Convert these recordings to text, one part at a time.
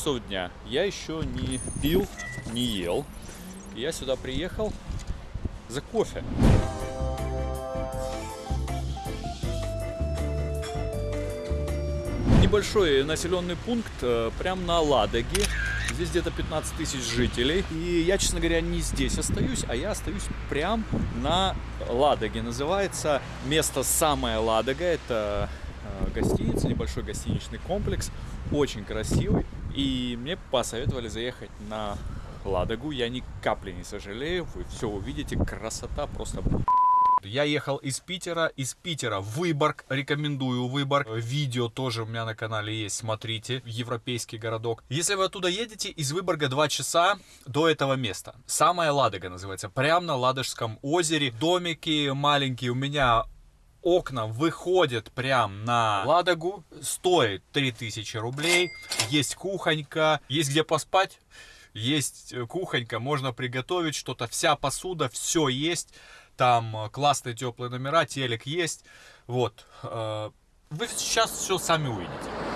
часов дня. Я еще не пил, не ел. Я сюда приехал за кофе. Небольшой населенный пункт э, прям на Ладоге. Здесь где-то 15 тысяч жителей. И я, честно говоря, не здесь остаюсь, а я остаюсь прям на Ладоге. Называется место самое Ладога. Это э, гостиница, небольшой гостиничный комплекс. Очень красивый. И мне посоветовали заехать на Ладогу. Я ни капли не сожалею. Вы все увидите. Красота просто я ехал из Питера, из Питера в Выборг, рекомендую Выборг. Видео тоже у меня на канале есть, смотрите, европейский городок. Если вы оттуда едете, из Выборга 2 часа до этого места. Самая Ладога называется, прямо на Ладожском озере. Домики маленькие, у меня окна выходят прям на Ладогу, стоит 3000 рублей, есть кухонька, есть где поспать, есть кухонька, можно приготовить что-то, вся посуда, все есть. Там э, классные теплые номера, телек есть. Вот. Э, вы сейчас все сами увидите.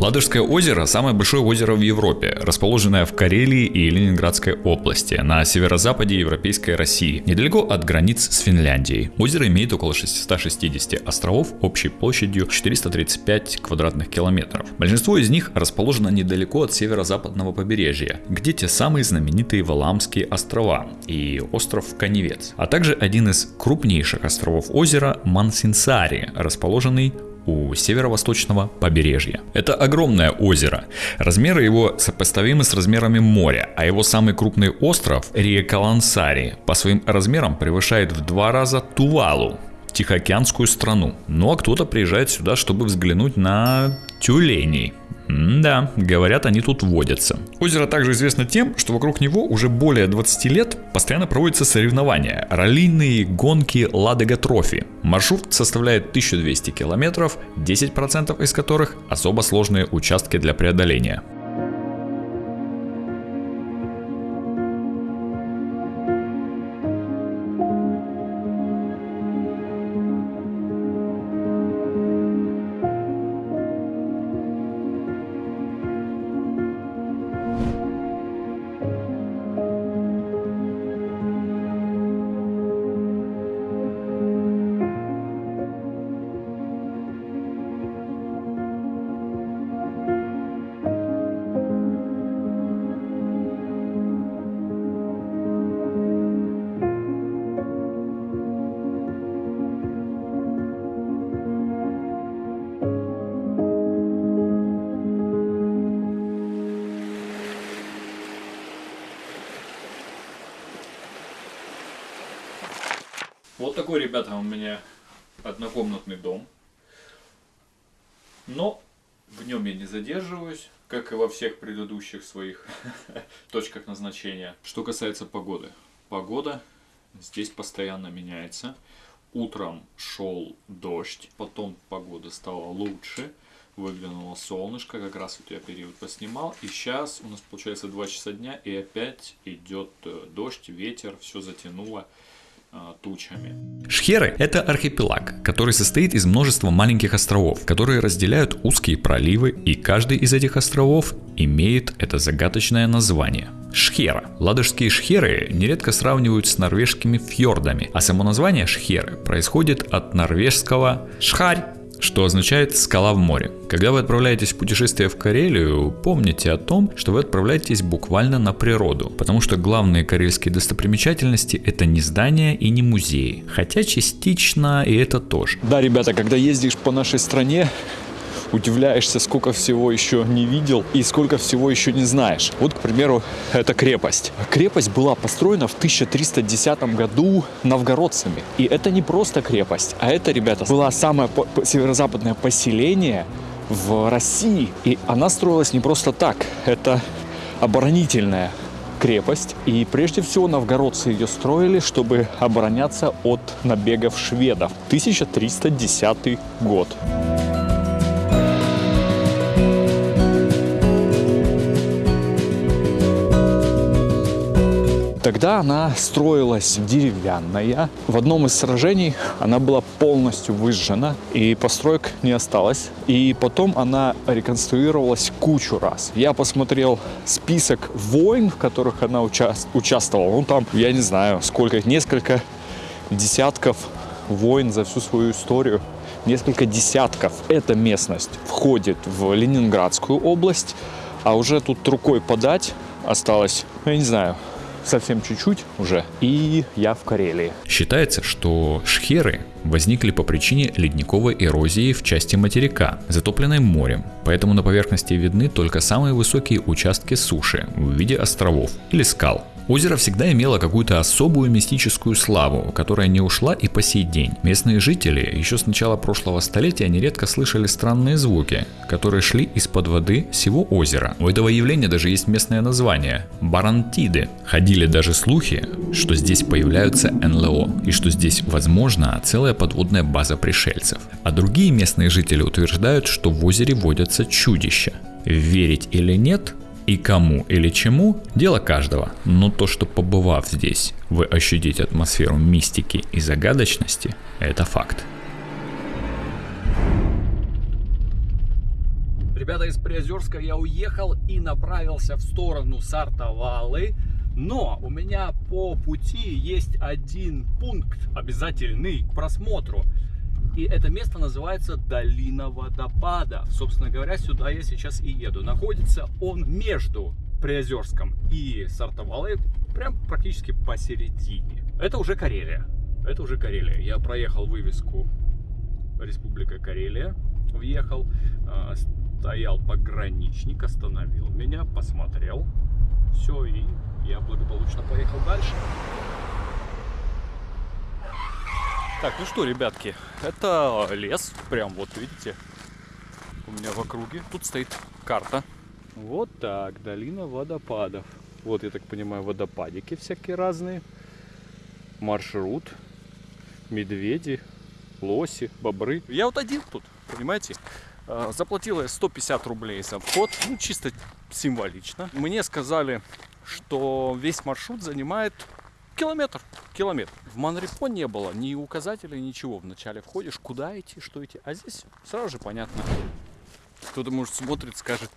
Ладожское озеро – самое большое озеро в Европе, расположенное в Карелии и Ленинградской области, на северо-западе Европейской России, недалеко от границ с Финляндией. Озеро имеет около 660 островов общей площадью 435 квадратных километров. Большинство из них расположено недалеко от северо-западного побережья, где те самые знаменитые Валамские острова и остров Каневец, а также один из крупнейших островов озера Мансинсари, расположенный у северо-восточного побережья. Это огромное озеро. Размеры его сопоставимы с размерами моря, а его самый крупный остров, Риекалансари, по своим размерам превышает в два раза Тувалу, Тихоокеанскую страну. Ну а кто-то приезжает сюда, чтобы взглянуть на тюленей. Да, говорят, они тут водятся. Озеро также известно тем, что вокруг него уже более 20 лет постоянно проводятся соревнования, раллийные гонки Ладога Трофи. Маршрут составляет 1200 километров, 10% из которых особо сложные участки для преодоления. Вот такой, ребята, у меня однокомнатный дом. Но в нем я не задерживаюсь, как и во всех предыдущих своих точках назначения. Что касается погоды. Погода здесь постоянно меняется. Утром шел дождь, потом погода стала лучше, выглянуло солнышко, как раз вот я период поснимал. И сейчас у нас получается 2 часа дня, и опять идет э, дождь, ветер, все затянуло. А, тучами. Шхеры – это архипелаг, который состоит из множества маленьких островов, которые разделяют узкие проливы, и каждый из этих островов имеет это загадочное название – Шхера. Ладожские шхеры нередко сравнивают с норвежскими фьордами, а само название шхеры происходит от норвежского шхарь, что означает «скала в море». Когда вы отправляетесь в путешествие в Карелию, помните о том, что вы отправляетесь буквально на природу, потому что главные карельские достопримечательности это не здания и не музеи, хотя частично и это тоже. Да, ребята, когда ездишь по нашей стране, удивляешься, сколько всего еще не видел и сколько всего еще не знаешь. Вот, к примеру, эта крепость. Крепость была построена в 1310 году новгородцами. И это не просто крепость, а это, ребята, было самое северо-западное поселение в России. И она строилась не просто так. Это оборонительная крепость. И прежде всего новгородцы ее строили, чтобы обороняться от набегов шведов. 1310 год. Тогда она строилась деревянная. В одном из сражений она была полностью выжжена, и построек не осталось. И потом она реконструировалась кучу раз. Я посмотрел список войн, в которых она уча- участвовала. Ну, там, я не знаю, сколько, несколько десятков войн за всю свою историю. Несколько десятков. Эта местность входит в Ленинградскую область, а уже тут рукой подать осталось, я не знаю, совсем чуть-чуть уже, и я в Карелии. Считается, что шхеры возникли по причине ледниковой эрозии в части материка, затопленной морем, поэтому на поверхности видны только самые высокие участки суши в виде островов или скал. Озеро всегда имело какую-то особую мистическую славу, которая не ушла и по сей день. Местные жители еще с начала прошлого столетия нередко слышали странные звуки, которые шли из-под воды всего озера. У этого явления даже есть местное название – барантиды. Ходили даже слухи, что здесь появляются НЛО и что здесь возможна целая подводная база пришельцев. А другие местные жители утверждают, что в озере водятся чудища. Верить или нет – и кому или чему – дело каждого. Но то, что побывав здесь, вы ощутите атмосферу мистики и загадочности – это факт. Ребята из Приозерска, я уехал и направился в сторону Сартовалы. Но у меня по пути есть один пункт обязательный к просмотру. И это место называется Долина водопадов. Собственно говоря, сюда я сейчас и еду. Находится он между Приозерском и Сартовалой, прям практически посередине. Это уже Карелия. Это уже Карелия. Я проехал вывеску Республика Карелия, въехал, э, стоял пограничник, остановил меня, посмотрел. Все, и я благополучно поехал дальше. Так, ну что, ребятки, это лес, прям вот видите, у меня в округе. Тут стоит карта. Вот так, долина водопадов. Вот, я так понимаю, водопадики всякие разные. Маршрут, медведи, лоси, бобры. Я вот один тут, понимаете? А, Заплатила я 150 рублей за вход, ну чисто символично. Мне сказали, что весь маршрут занимает километр. Километр. В Манрепо не было ни указателей, ничего. Вначале входишь, куда идти, что идти. А здесь сразу же понятно. Кто-то, может, смотрит, скажет,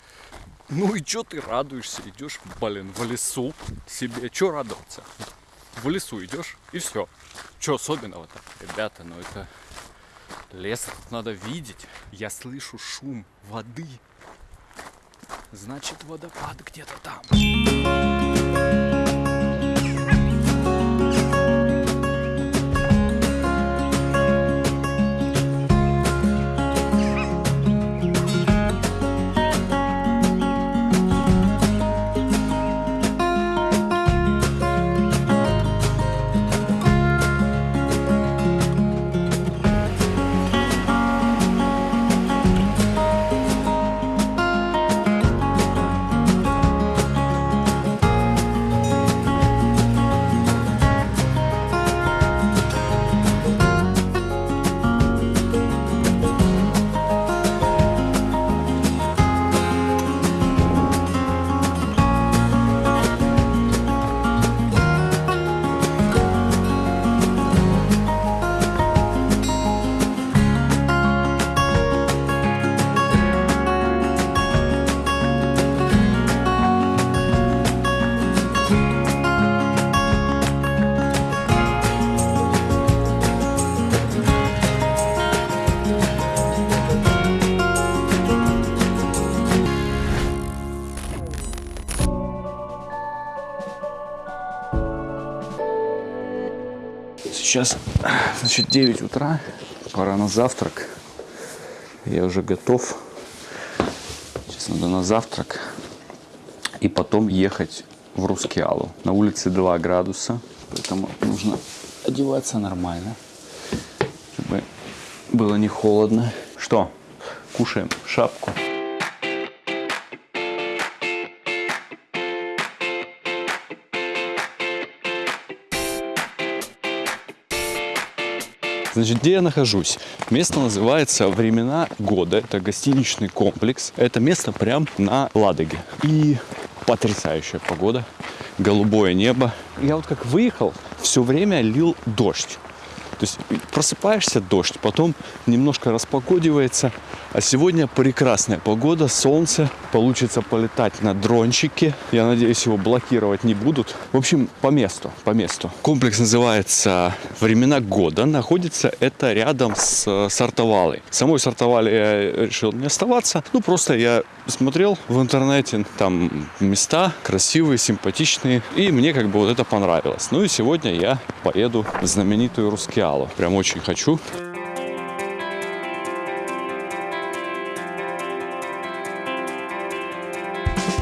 ну и чё ты радуешься? Идешь, блин, в лесу себе. Чё радоваться? В лесу идешь и все. Чё особенного-то? Ребята, ну это лес надо видеть. Я слышу шум воды. Значит, водопад где-то там. Сейчас, значит, 9 утра, пора на завтрак. Я уже готов. Сейчас надо на завтрак. И потом ехать в Рускеалу. На улице 2 градуса, поэтому нужно одеваться нормально, чтобы было не холодно. Что? Кушаем шапку. Значит, где я нахожусь? Место называется «Времена года». Это гостиничный комплекс. Это место прям на Ладоге. И потрясающая погода. Голубое небо. Я вот как выехал, все время лил дождь. То есть просыпаешься дождь, потом немножко распогодивается. А сегодня прекрасная погода, солнце. Получится полетать на дрончике. Я надеюсь, его блокировать не будут. В общем, по месту, по месту. Комплекс называется «Времена года». Находится это рядом с Сартовалой. Самой Сартовале я решил не оставаться. Ну, просто я смотрел в интернете, там места красивые, симпатичные. И мне как бы вот это понравилось. Ну и сегодня я поеду в знаменитую Рускеалу. Прям очень хочу.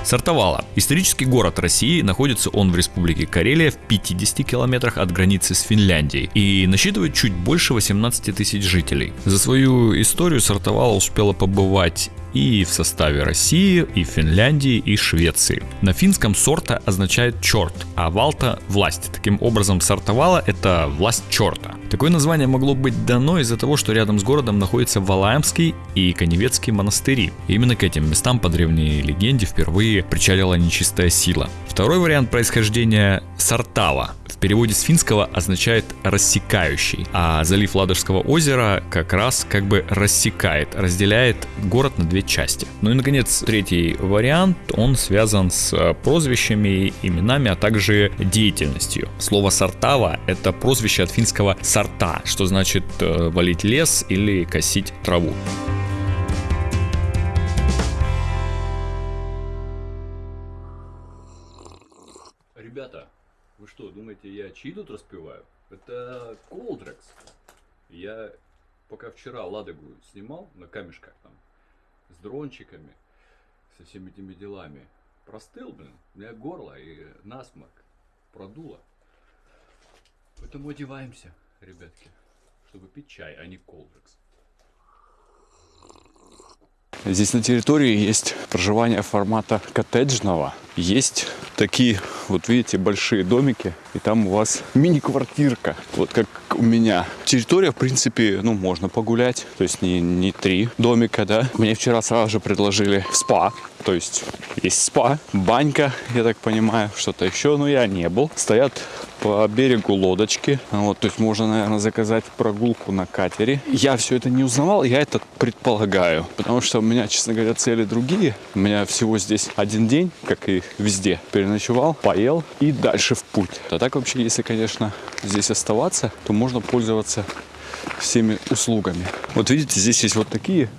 Сартовала. Исторический город России, находится он в республике Карелия в 50 километрах от границы с Финляндией и насчитывает чуть больше 18 тысяч жителей. За свою историю Сартовала успела побывать и в составе России, и Финляндии, и Швеции. На финском сорта означает черт, а валта – власть. Таким образом, сортовала – это власть черта. Такое название могло быть дано из-за того, что рядом с городом находятся Валаемский и Коневецкий монастыри. И именно к этим местам по древней легенде впервые причалила нечистая сила. Второй вариант происхождения – Сартава. Переводе с финского означает «рассекающий», а залив Ладожского озера как раз как бы рассекает, разделяет город на две части. Ну и, наконец, третий вариант, он связан с э, прозвищами, именами, а также деятельностью. Слово «сартава» — это прозвище от финского «сарта», что значит э, валить лес или косить траву. Думаете, я чьи тут распеваю? Это Колдрекс. Я пока вчера Ладогу снимал на камешках там, с дрончиками, со всеми этими делами. Простыл, блин, у меня горло и насморк продуло. Поэтому одеваемся, ребятки, чтобы пить чай, а не колдрекс. Здесь на территории есть проживание формата коттеджного. Есть такие, вот видите, большие домики. И там у вас мини-квартирка. Вот как у меня. Территория, в принципе, ну, можно погулять. То есть не, не три домика, да. Мне вчера сразу же предложили спа. То есть есть спа, банька, я так понимаю, что-то еще. Но я не был. Стоят по берегу лодочки. Вот, то есть можно, наверное, заказать прогулку на катере. Я все это не узнавал, я это предполагаю. Потому что у меня, честно говоря, цели другие. У меня всего здесь один день, как и везде. Переночевал, поел и дальше в путь. А так вообще, если, конечно, здесь оставаться, то можно пользоваться всеми услугами. Вот видите, здесь есть вот такие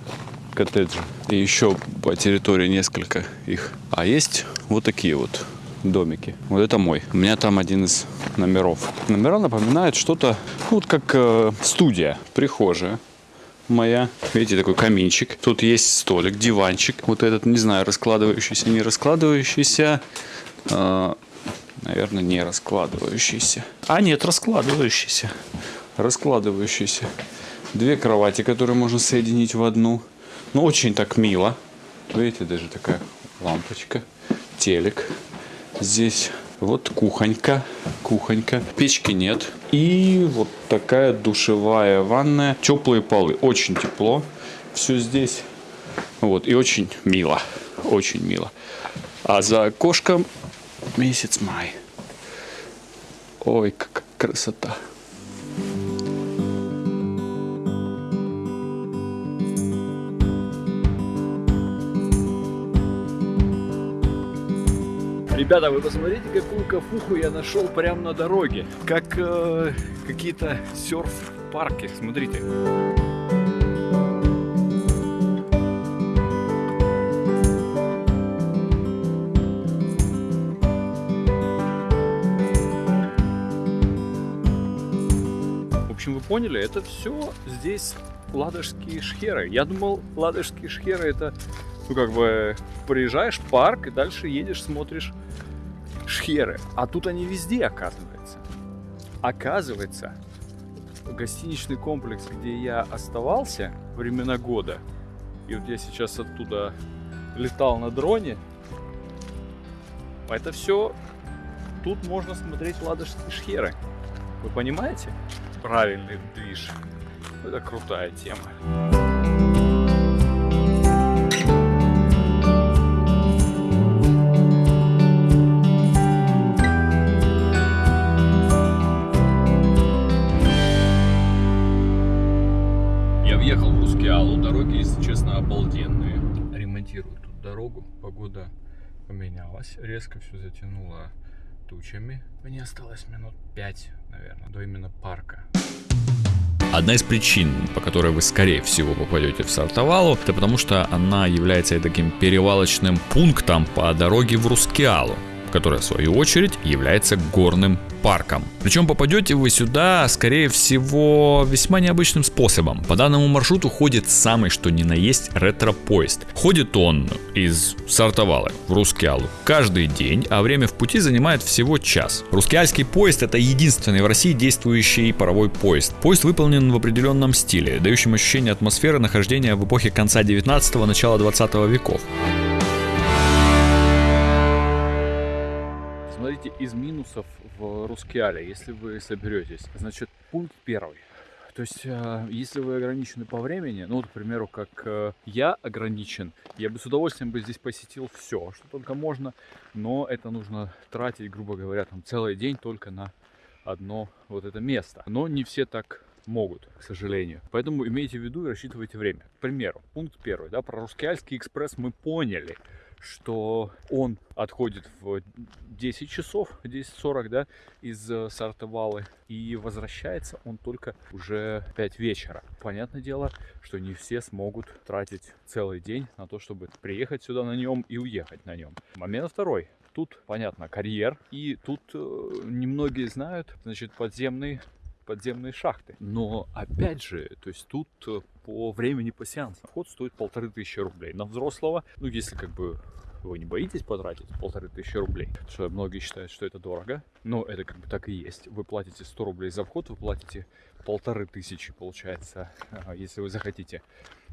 коттеджи. И еще по территории несколько их. А есть вот такие вот домики. Вот это мой. У меня там один из номеров. Номера напоминают что-то, ну, вот как э, студия, прихожая моя. Видите, такой каминчик. Тут есть столик, диванчик. Вот этот, не знаю, раскладывающийся, не раскладывающийся. Э, наверное, не раскладывающийся. А нет, раскладывающийся. Раскладывающийся. Две кровати, которые можно соединить в одну. Ну, очень так мило. Видите, даже такая лампочка. Телек здесь. Вот кухонька, кухонька. Печки нет. И вот такая душевая ванная. Теплые полы. Очень тепло. Все здесь. Вот. И очень мило. Очень мило. А за окошком месяц май. Ой, какая красота. Ребята, вы посмотрите, какую кафуху я нашел прямо на дороге. Как э, какие-то серф-парки. Смотрите. Поняли, это все здесь ладожские шхеры. Я думал, ладожские шхеры это, ну как бы, приезжаешь в парк и дальше едешь, смотришь шхеры. А тут они везде, оказывается. Оказывается, гостиничный комплекс, где я оставался времена года, и вот я сейчас оттуда летал на дроне, это все, тут можно смотреть ладожские шхеры. Вы понимаете? Правильный движ. Это крутая тема. Я въехал в Рускеалу. Дороги, если честно, обалденные. Ремонтируют тут дорогу. Погода поменялась. Резко все затянуло тучами. Мне осталось минут 5, наверное, до именно парка. Одна из причин, по которой вы скорее всего попадете в Сартовалу, это потому что она является таким перевалочным пунктом по дороге в Рускеалу которая в свою очередь является горным парком. Причем попадете вы сюда, скорее всего, весьма необычным способом. По данному маршруту ходит самый что ни на есть ретро-поезд. Ходит он из Сартовалы в Рускеалу каждый день, а время в пути занимает всего час. Рускеальский поезд это единственный в России действующий паровой поезд. Поезд выполнен в определенном стиле, дающем ощущение атмосферы нахождения в эпохе конца 19-го, начала 20 веков. Смотрите, из минусов в Рускеале, если вы соберетесь, значит, пункт первый. То есть, э, если вы ограничены по времени, ну, вот, к примеру, как э, я ограничен, я бы с удовольствием бы здесь посетил все, что только можно, но это нужно тратить, грубо говоря, там целый день только на одно вот это место. Но не все так могут, к сожалению. Поэтому имейте в виду и рассчитывайте время. К примеру, пункт первый, да, про Рускеальский экспресс мы поняли – что он отходит в 10 часов, 10.40, да, из э, Сартовалы, и возвращается он только уже 5 вечера. Понятное дело, что не все смогут тратить целый день на то, чтобы приехать сюда на нем и уехать на нем. Момент второй. Тут, понятно, карьер, и тут э, немногие знают, значит, подземный подземные шахты. Но опять же, то есть тут э, по времени по сеансу вход стоит полторы тысячи рублей. На взрослого, ну если как бы вы не боитесь потратить полторы тысячи рублей, что многие считают, что это дорого, но это как бы так и есть. Вы платите 100 рублей за вход, вы платите полторы тысячи, получается, если вы захотите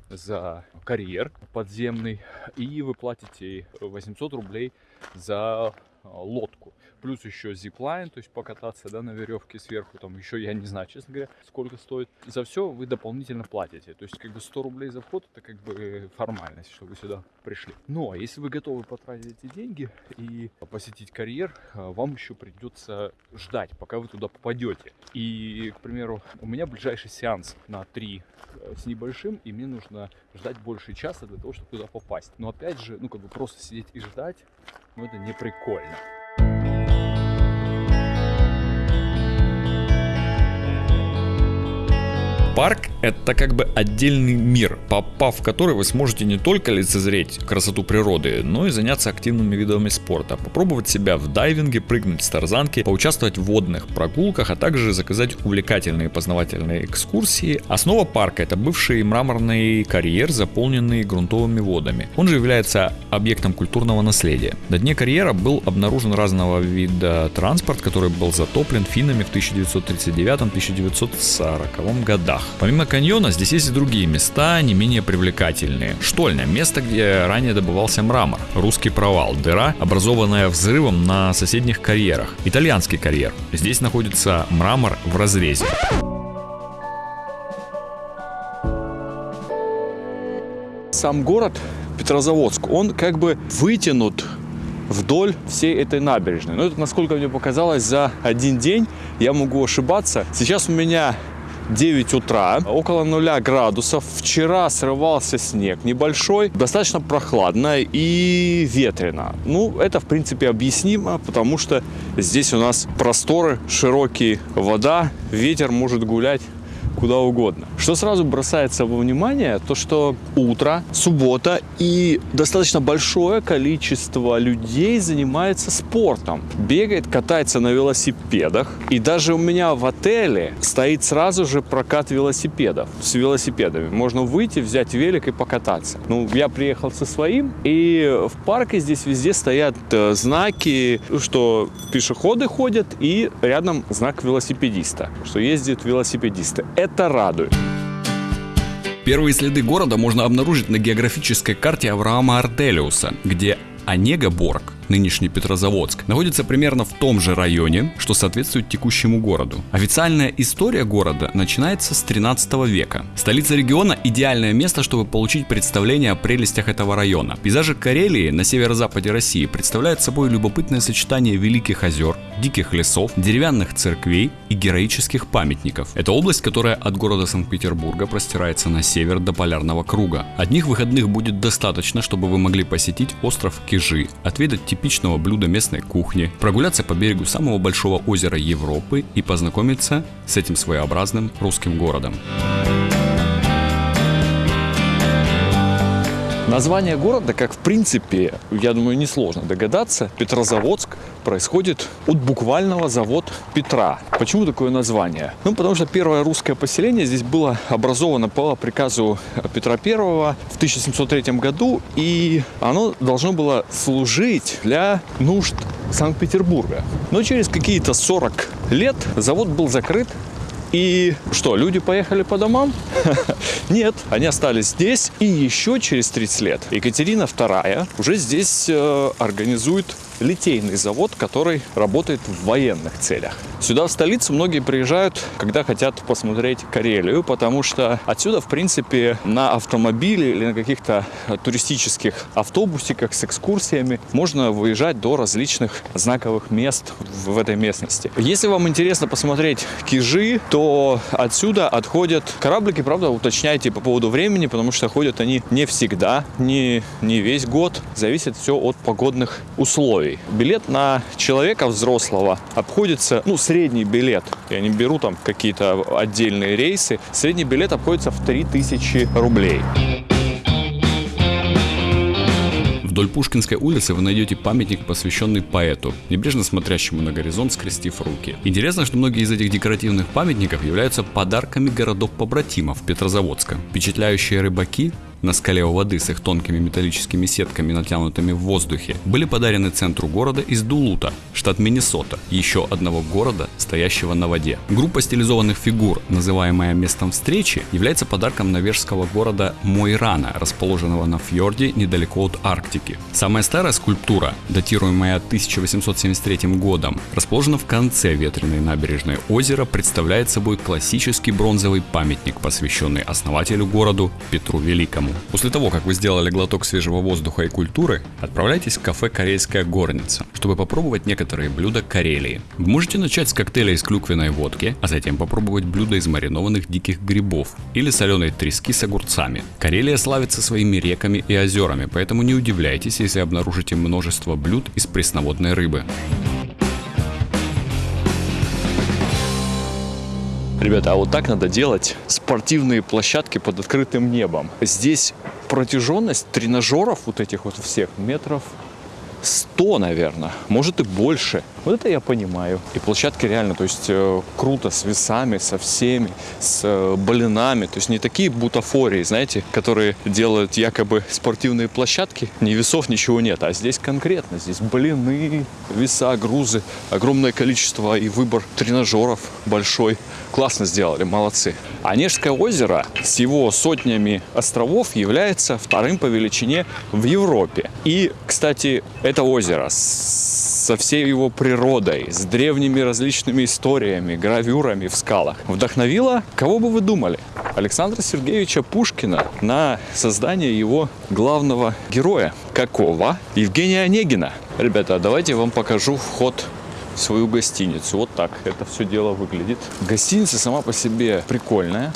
за карьер подземный, и вы платите 800 рублей за э, лодку плюс еще зиплайн, то есть покататься да, на веревке сверху, там еще я не знаю, честно говоря, сколько стоит. За все вы дополнительно платите, то есть как бы 100 рублей за вход это как бы формальность, что вы сюда пришли. Но если вы готовы потратить эти деньги и посетить карьер, а, вам еще придется ждать, пока вы туда попадете. И, к примеру, у меня ближайший сеанс на 3 э, с небольшим, и мне нужно ждать больше часа для того, чтобы туда попасть. Но опять же, ну как бы просто сидеть и ждать, ну это не прикольно. Парк — это как бы отдельный мир, попав в который вы сможете не только лицезреть красоту природы, но и заняться активными видами спорта, попробовать себя в дайвинге, прыгнуть с тарзанки, поучаствовать в водных прогулках, а также заказать увлекательные познавательные экскурсии. Основа парка — это бывший мраморный карьер, заполненный грунтовыми водами. Он же является объектом культурного наследия. На дне карьера был обнаружен разного вида транспорт, который был затоплен финнами в 1939-1940 годах. Помимо каньона, здесь есть и другие места, не менее привлекательные. Штольня, место, где ранее добывался мрамор. Русский провал, дыра, образованная взрывом на соседних карьерах. Итальянский карьер. Здесь находится мрамор в разрезе. Сам город Петрозаводск, он как бы вытянут вдоль всей этой набережной. Но это, насколько мне показалось, за один день я могу ошибаться. Сейчас у меня 9 утра, около 0 градусов. Вчера срывался снег небольшой, достаточно прохладно и ветрено. Ну, это, в принципе, объяснимо, потому что здесь у нас просторы, широкие вода, ветер может гулять куда угодно. Что сразу бросается во внимание, то что утро, суббота и достаточно большое количество людей занимается спортом. Бегает, катается на велосипедах. И даже у меня в отеле стоит сразу же прокат велосипедов с велосипедами. Можно выйти, взять велик и покататься. Ну, я приехал со своим, и в парке здесь везде стоят э, знаки, что пешеходы ходят, и рядом знак велосипедиста, что ездят велосипедисты радует. Первые следы города можно обнаружить на географической карте Авраама Артелиуса, где Онега Борг нынешний Петрозаводск, находится примерно в том же районе, что соответствует текущему городу. Официальная история города начинается с 13 века. Столица региона – идеальное место, чтобы получить представление о прелестях этого района. Пейзажи Карелии на северо-западе России представляют собой любопытное сочетание великих озер, диких лесов, деревянных церквей и героических памятников. Это область, которая от города Санкт-Петербурга простирается на север до полярного круга. Одних выходных будет достаточно, чтобы вы могли посетить остров Кижи, отведать типичного блюда местной кухни, прогуляться по берегу самого большого озера Европы и познакомиться с этим своеобразным русским городом. Название города, как в принципе, я думаю, несложно догадаться, Петрозаводск происходит от буквального завод Петра. Почему такое название? Ну, потому что первое русское поселение здесь было образовано по приказу Петра I в 1703 году, и оно должно было служить для нужд Санкт-Петербурга. Но через какие-то 40 лет завод был закрыт, и что, люди поехали по домам? Нет, они остались здесь. И еще через 30 лет Екатерина II уже здесь э, организует литейный завод, который работает в военных целях. Сюда, в столицу, многие приезжают, когда хотят посмотреть Карелию, потому что отсюда, в принципе, на автомобиле или на каких-то туристических автобусиках с экскурсиями можно выезжать до различных знаковых мест в этой местности. Если вам интересно посмотреть Кижи, то отсюда отходят кораблики, правда, уточняйте по поводу времени, потому что ходят они не всегда, не, не весь год, зависит все от погодных условий рублей. Билет на человека взрослого обходится, ну, средний билет, я не беру там какие-то отдельные рейсы, средний билет обходится в 3000 рублей. Вдоль Пушкинской улицы вы найдете памятник, посвященный поэту, небрежно смотрящему на горизонт, скрестив руки. Интересно, что многие из этих декоративных памятников являются подарками городов-побратимов Петрозаводска. Впечатляющие рыбаки на скале у воды с их тонкими металлическими сетками, натянутыми в воздухе, были подарены центру города из Дулута, штат Миннесота, еще одного города, стоящего на воде. Группа стилизованных фигур, называемая местом встречи, является подарком норвежского города Мойрана, расположенного на фьорде недалеко от Арктики. Самая старая скульптура, датируемая 1873 годом, расположена в конце ветреной набережной озера, представляет собой классический бронзовый памятник, посвященный основателю городу Петру Великому. После того, как вы сделали глоток свежего воздуха и культуры, отправляйтесь в кафе «Карельская горница», чтобы попробовать некоторые блюда Карелии. Вы можете начать с коктейля из клюквенной водки, а затем попробовать блюда из маринованных диких грибов или соленой трески с огурцами. Карелия славится своими реками и озерами, поэтому не удивляйтесь, если обнаружите множество блюд из пресноводной рыбы. Ребята, а вот так надо делать спортивные площадки под открытым небом. Здесь протяженность тренажеров вот этих вот всех метров 100, наверное, может и больше. Вот это я понимаю. И площадки реально, то есть э, круто с весами, со всеми, с э, блинами. То есть не такие бутафории, знаете, которые делают якобы спортивные площадки. Ни весов, ничего нет. А здесь конкретно. Здесь блины, веса, грузы, огромное количество и выбор тренажеров большой. Классно сделали, молодцы. Онежское озеро с его сотнями островов является вторым по величине в Европе. И, кстати, это озеро со всей его природой, с древними различными историями, гравюрами в скалах, вдохновило, кого бы вы думали, Александра Сергеевича Пушкина на создание его главного героя. Какого? Евгения Онегина. Ребята, давайте я вам покажу вход свою гостиницу. Вот так это все дело выглядит. Гостиница сама по себе прикольная.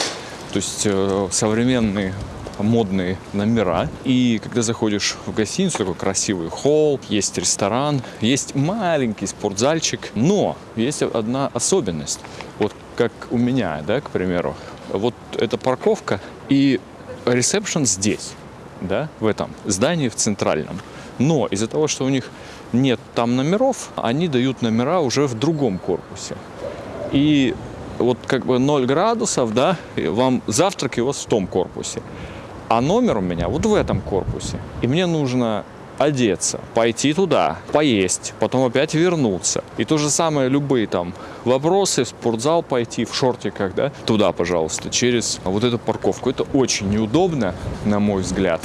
То есть э, современные модные номера. И когда заходишь в гостиницу, такой красивый холл, есть ресторан, есть маленький спортзальчик. Но есть одна особенность. Вот как у меня, да, к примеру. Вот эта парковка и ресепшн здесь, да, в этом здании, в центральном. Но из-за того, что у них нет там номеров, они дают номера уже в другом корпусе. И вот как бы 0 градусов, да, вам завтрак вас в том корпусе. А номер у меня вот в этом корпусе. И мне нужно одеться, пойти туда, поесть, потом опять вернуться. И то же самое любые там вопросы, в спортзал пойти, в шортиках, да, туда, пожалуйста, через вот эту парковку. Это очень неудобно, на мой взгляд.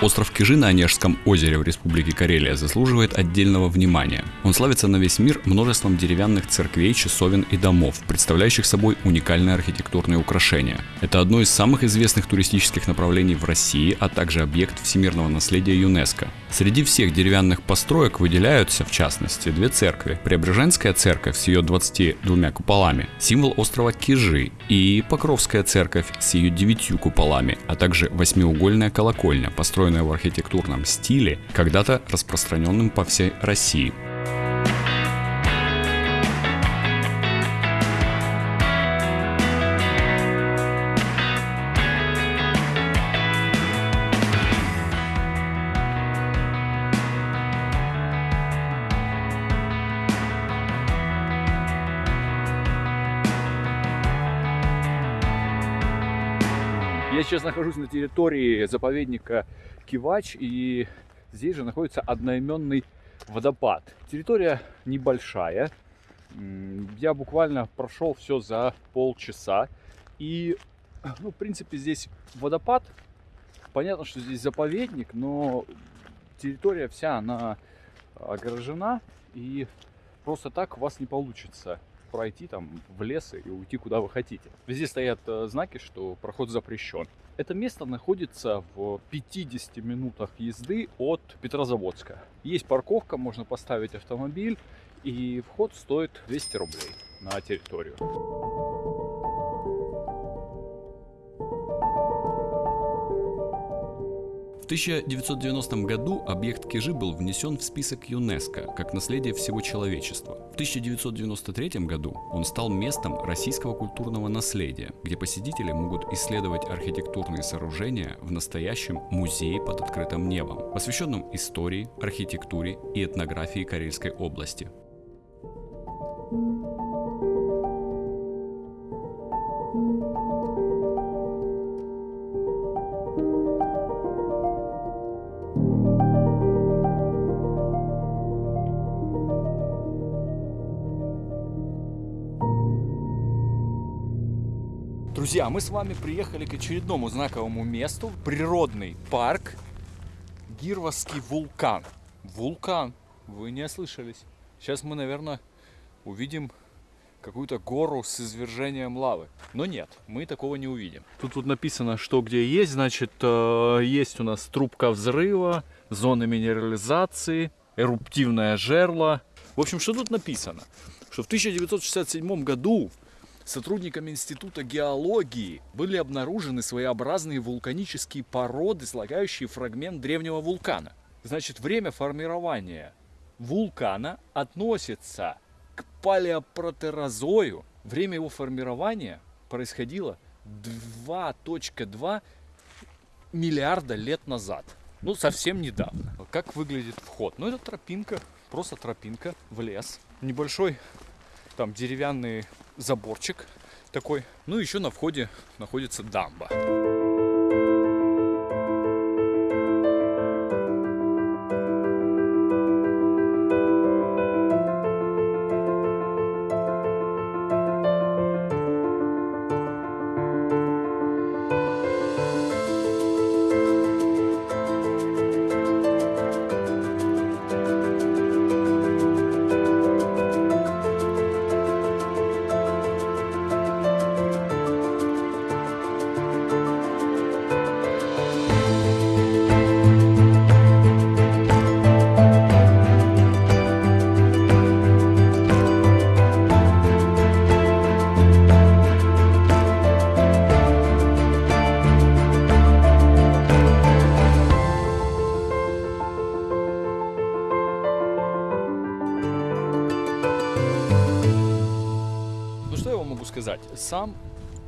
Остров Кижи на Онежском озере в Республике Карелия заслуживает отдельного внимания. Он славится на весь мир множеством деревянных церквей, часовен и домов, представляющих собой уникальные архитектурные украшения. Это одно из самых известных туристических направлений в России, а также объект всемирного наследия ЮНЕСКо. Среди всех деревянных построек выделяются, в частности, две церкви. Преображенская церковь с ее 22 куполами, символ острова Кижи, и Покровская церковь с ее девятью куполами, а также восьмиугольная колокольня, построенная в архитектурном стиле, когда-то распространенным по всей России. Я сейчас нахожусь на территории заповедника Кивач, и здесь же находится одноименный водопад. Территория небольшая. Я буквально прошел все за полчаса. И, ну, в принципе, здесь водопад. Понятно, что здесь заповедник, но территория вся, она огорожена. И просто так у вас не получится пройти там в лес и уйти куда вы хотите. Везде стоят э, знаки, что проход запрещен. Это место находится в 50 минутах езды от Петрозаводска. Есть парковка, можно поставить автомобиль, и вход стоит 200 рублей на территорию. 1990 году объект Кижи был внесен в список ЮНЕСКО как наследие всего человечества. В 1993 году он стал местом российского культурного наследия, где посетители могут исследовать архитектурные сооружения в настоящем музее под открытым небом, посвященном истории, архитектуре и этнографии Карельской области. Друзья, мы с вами приехали к очередному знаковому месту. Природный парк Гирвасский вулкан. Вулкан. Вы не ослышались. Сейчас мы, наверное, увидим какую-то гору с извержением лавы. Но нет, мы такого не увидим. Тут вот написано, что где есть. Значит, э, есть у нас трубка взрыва, зона минерализации, эруптивное жерло. В общем, что тут написано? Что в 1967 году сотрудниками Института геологии были обнаружены своеобразные вулканические породы, слагающие фрагмент древнего вулкана. Значит, время формирования вулкана относится к палеопротерозою. Время его формирования происходило 2.2 миллиарда лет назад. Ну, совсем недавно. Как выглядит вход? Ну, это тропинка, просто тропинка в лес. Небольшой там деревянный заборчик такой. Ну, еще на входе находится дамба.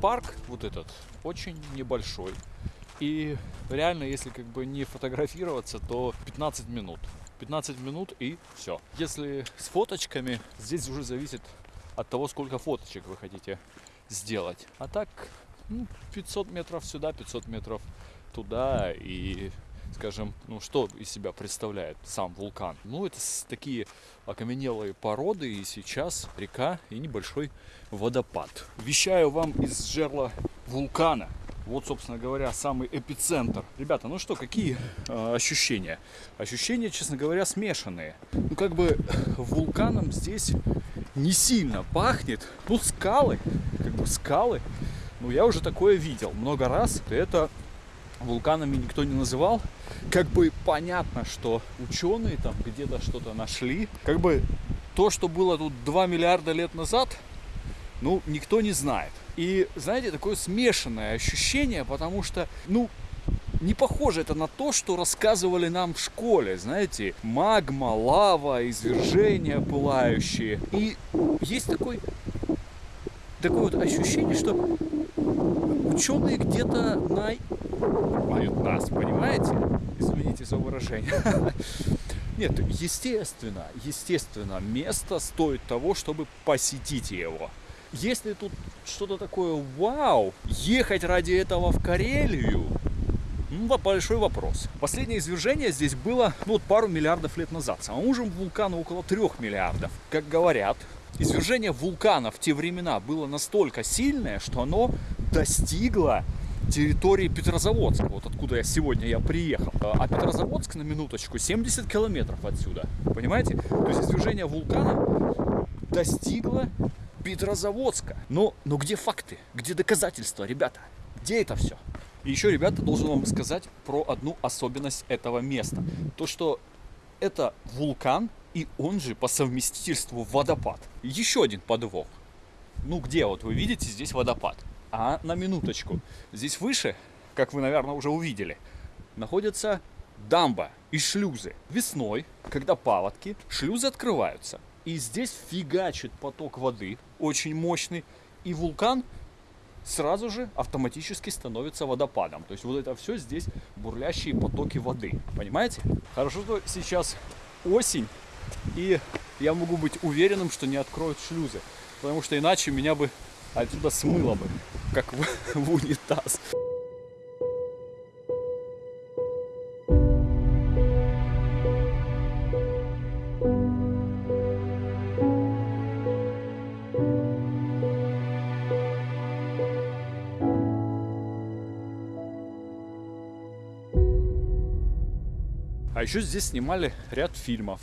Парк вот этот очень небольшой. И реально, если как бы не фотографироваться, то 15 минут. 15 минут и все. Если с фоточками, здесь уже зависит от того, сколько фоточек вы хотите сделать. А так, ну, 500 метров сюда, 500 метров туда и скажем, ну что из себя представляет сам вулкан? Ну это такие окаменелые породы и сейчас река и небольшой водопад. Вещаю вам из жерла вулкана. Вот, собственно говоря, самый эпицентр. Ребята, ну что, какие э, ощущения? Ощущения, честно говоря, смешанные. Ну, как бы вулканом здесь не сильно пахнет. Ну, скалы, как бы скалы. Ну, я уже такое видел много раз. Это вулканами никто не называл. Как бы понятно, что ученые там где-то что-то нашли. Как бы то, что было тут 2 миллиарда лет назад, ну, никто не знает. И, знаете, такое смешанное ощущение, потому что, ну, не похоже это на то, что рассказывали нам в школе, знаете, магма, лава, извержения пылающие. И есть такой, такое вот ощущение, что ученые где-то на... нас, понимаете? Извините за выражение. Нет, естественно, естественно, место стоит того, чтобы посетить его. Если тут что-то такое вау, ехать ради этого в Карелию, ну, большой вопрос. Последнее извержение здесь было ну, вот пару миллиардов лет назад. Самому же вулкану около трех миллиардов. Как говорят, извержение вулкана в те времена было настолько сильное, что оно достигло территории Петрозаводска, вот откуда я сегодня я приехал. А Петрозаводск, на минуточку, 70 километров отсюда. Понимаете? То есть извержение вулкана достигло Петрозаводска. Но, но где факты? Где доказательства, ребята? Где это все? И еще, ребята, должен вам сказать про одну особенность этого места. То, что это вулкан, и он же по совместительству водопад. Еще один подвох. Ну где вот вы видите здесь водопад? А на минуточку. Здесь выше, как вы, наверное, уже увидели, находится дамба и шлюзы. Весной, когда паводки, шлюзы открываются. И здесь фигачит поток воды, очень мощный, и вулкан сразу же автоматически становится водопадом. То есть вот это все здесь бурлящие потоки воды. Понимаете? Хорошо, что сейчас осень, и я могу быть уверенным, что не откроют шлюзы. Потому что иначе меня бы отсюда смыло бы, как в, в унитаз. А еще здесь снимали ряд фильмов.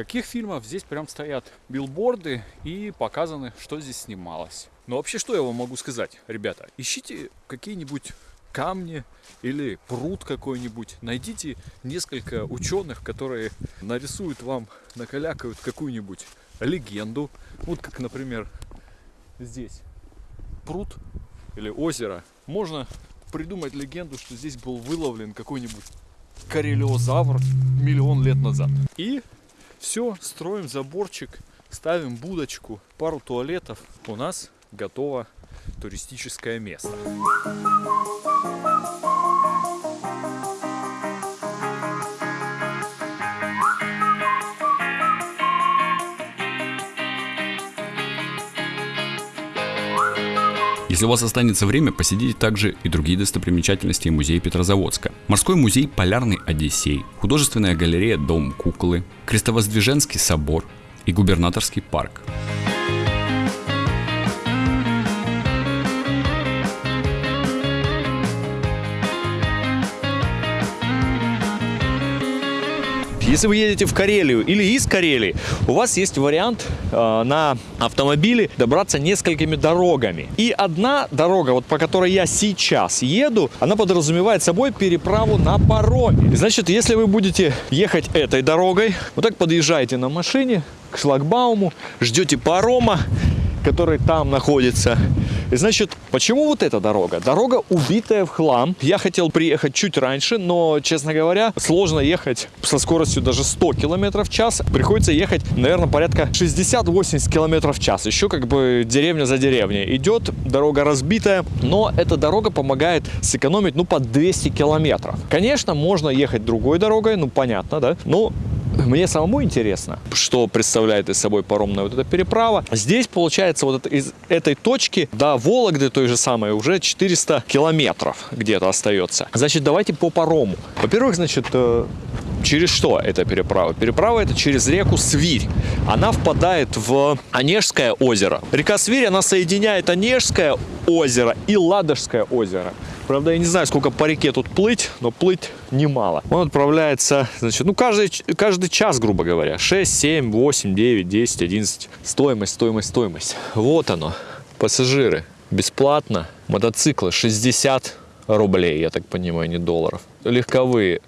Каких фильмов? Здесь прям стоят билборды и показаны, что здесь снималось. Но вообще, что я вам могу сказать, ребята? Ищите какие-нибудь камни или пруд какой-нибудь. Найдите несколько ученых, которые нарисуют вам, накалякают какую-нибудь легенду. Вот как, например, здесь пруд или озеро. Можно придумать легенду, что здесь был выловлен какой-нибудь карелиозавр миллион лет назад. И все, строим заборчик, ставим будочку, пару туалетов. У нас готово туристическое место. Если у вас останется время, посетите также и другие достопримечательности музея Петрозаводска. Морской музей Полярный Одиссей, художественная галерея Дом куклы, Крестовоздвиженский собор и губернаторский парк. Если вы едете в Карелию или из Карелии, у вас есть вариант э, на автомобиле добраться несколькими дорогами. И одна дорога, вот по которой я сейчас еду, она подразумевает собой переправу на пароме. Значит, если вы будете ехать этой дорогой, вот так подъезжаете на машине к шлагбауму, ждете парома, который там находится. Значит, почему вот эта дорога? Дорога убитая в хлам. Я хотел приехать чуть раньше, но, честно говоря, сложно ехать со скоростью даже 100 км в час. Приходится ехать, наверное, порядка 60-80 км в час. Еще как бы деревня за деревней идет, дорога разбитая, но эта дорога помогает сэкономить, ну, по 200 километров. Конечно, можно ехать другой дорогой, ну, понятно, да, но мне самому интересно, что представляет из собой паромная вот эта переправа. Здесь, получается, вот из этой точки до Вологды той же самой уже 400 километров где-то остается. Значит, давайте по парому. Во-первых, значит, э, Через что эта переправа? Переправа это через реку Свирь. Она впадает в Онежское озеро. Река Свирь, она соединяет Онежское озеро и Ладожское озеро. Правда, я не знаю, сколько по реке тут плыть, но плыть немало. Он отправляется, значит, ну, каждый, каждый час, грубо говоря. 6, 7, 8, 9, 10, 11. Стоимость, стоимость, стоимость. Вот оно. Пассажиры. Бесплатно. Мотоциклы 60 рублей, я так понимаю, не долларов. Легковые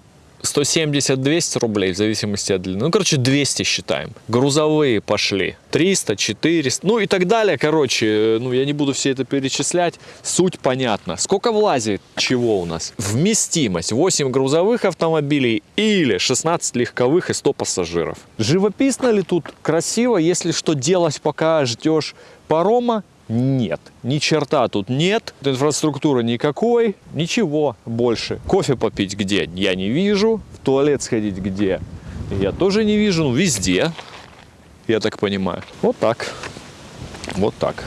170-200 рублей в зависимости от длины. Ну, короче, 200 считаем. Грузовые пошли. 300, 400, ну и так далее. Короче, ну я не буду все это перечислять. Суть понятна. Сколько влазит чего у нас? Вместимость. 8 грузовых автомобилей или 16 легковых и 100 пассажиров. Живописно ли тут? Красиво? Если что делать, пока ждешь парома, нет. Ни черта тут нет. Инфраструктуры никакой. Ничего больше. Кофе попить где? Я не вижу. В туалет сходить где? Я тоже не вижу. Ну, везде. Я так понимаю. Вот так. Вот так.